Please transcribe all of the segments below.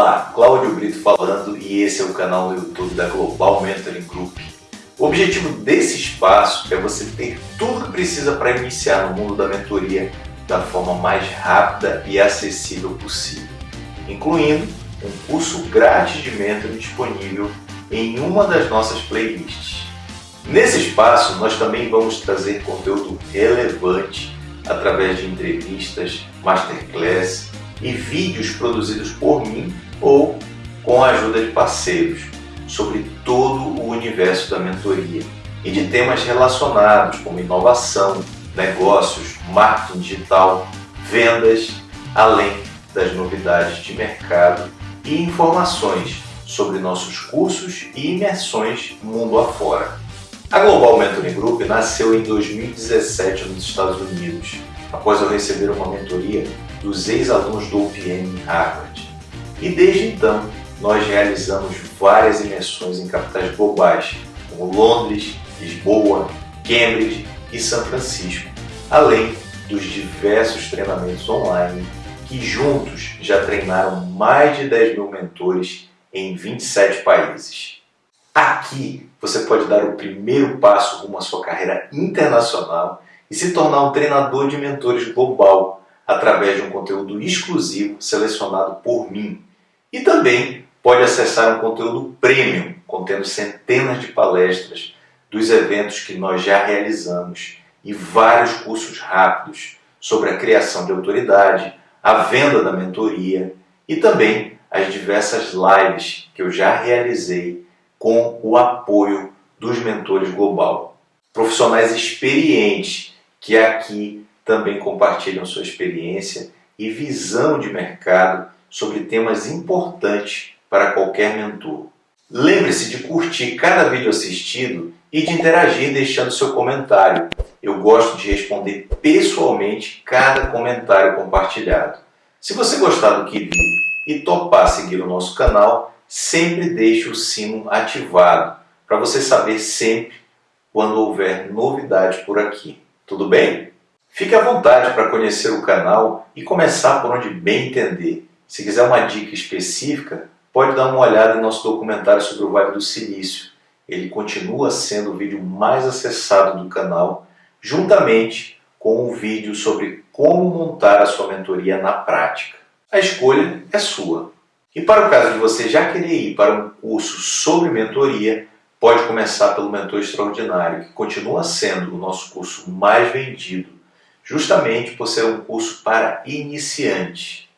Olá, Cláudio Brito falando e esse é o canal no YouTube da Global Mentoring Group. O objetivo desse espaço é você ter tudo que precisa para iniciar no mundo da mentoria da forma mais rápida e acessível possível, incluindo um curso grátis de mentoring disponível em uma das nossas playlists. Nesse espaço, nós também vamos trazer conteúdo relevante através de entrevistas, masterclass e vídeos produzidos por mim ou com a ajuda de parceiros sobre todo o universo da mentoria e de temas relacionados como inovação, negócios, marketing digital, vendas, além das novidades de mercado e informações sobre nossos cursos e imersões mundo afora. A Global Mentoring Group nasceu em 2017 nos Estados Unidos, após eu receber uma mentoria dos ex-alunos do UPM em Harvard. E desde então, nós realizamos várias imersões em capitais globais, como Londres, Lisboa, Cambridge e São Francisco, além dos diversos treinamentos online que juntos já treinaram mais de 10 mil mentores em 27 países. Aqui você pode dar o primeiro passo rumo à sua carreira internacional e se tornar um treinador de mentores global através de um conteúdo exclusivo selecionado por mim. E também pode acessar um conteúdo premium, contendo centenas de palestras dos eventos que nós já realizamos e vários cursos rápidos sobre a criação de autoridade, a venda da mentoria e também as diversas lives que eu já realizei com o apoio dos mentores global. Profissionais experientes que aqui também compartilham sua experiência e visão de mercado sobre temas importantes para qualquer mentor. Lembre-se de curtir cada vídeo assistido e de interagir deixando seu comentário. Eu gosto de responder pessoalmente cada comentário compartilhado. Se você gostar do que viu e topar seguir o nosso canal, sempre deixe o sino ativado para você saber sempre quando houver novidade por aqui. Tudo bem? Fique à vontade para conhecer o canal e começar por onde bem entender. Se quiser uma dica específica, pode dar uma olhada em nosso documentário sobre o Vale do Silício. Ele continua sendo o vídeo mais acessado do canal, juntamente com um vídeo sobre como montar a sua mentoria na prática. A escolha é sua. E para o caso de você já querer ir para um curso sobre mentoria, pode começar pelo Mentor Extraordinário, que continua sendo o nosso curso mais vendido, justamente por ser um curso para iniciantes.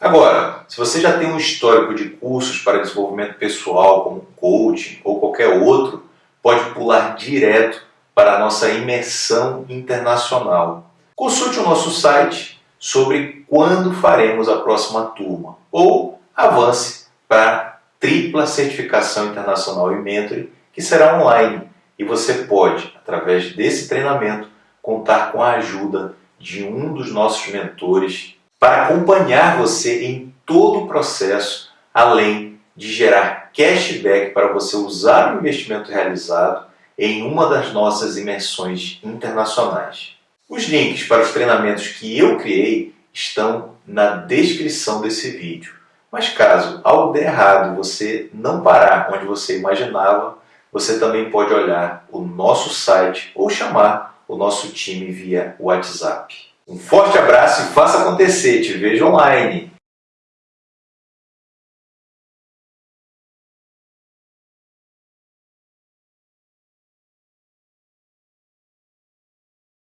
Agora, se você já tem um histórico de cursos para desenvolvimento pessoal, como coaching ou qualquer outro, pode pular direto para a nossa imersão internacional. Consulte o nosso site sobre quando faremos a próxima turma ou avance para tripla certificação internacional e mentoring que será online e você pode, através desse treinamento, contar com a ajuda de um dos nossos mentores para acompanhar você em todo o processo, além de gerar cashback para você usar o investimento realizado em uma das nossas imersões internacionais. Os links para os treinamentos que eu criei estão na descrição desse vídeo. Mas caso algo der errado você não parar onde você imaginava, você também pode olhar o nosso site ou chamar o nosso time via WhatsApp. Um forte abraço e faça acontecer. Te vejo online.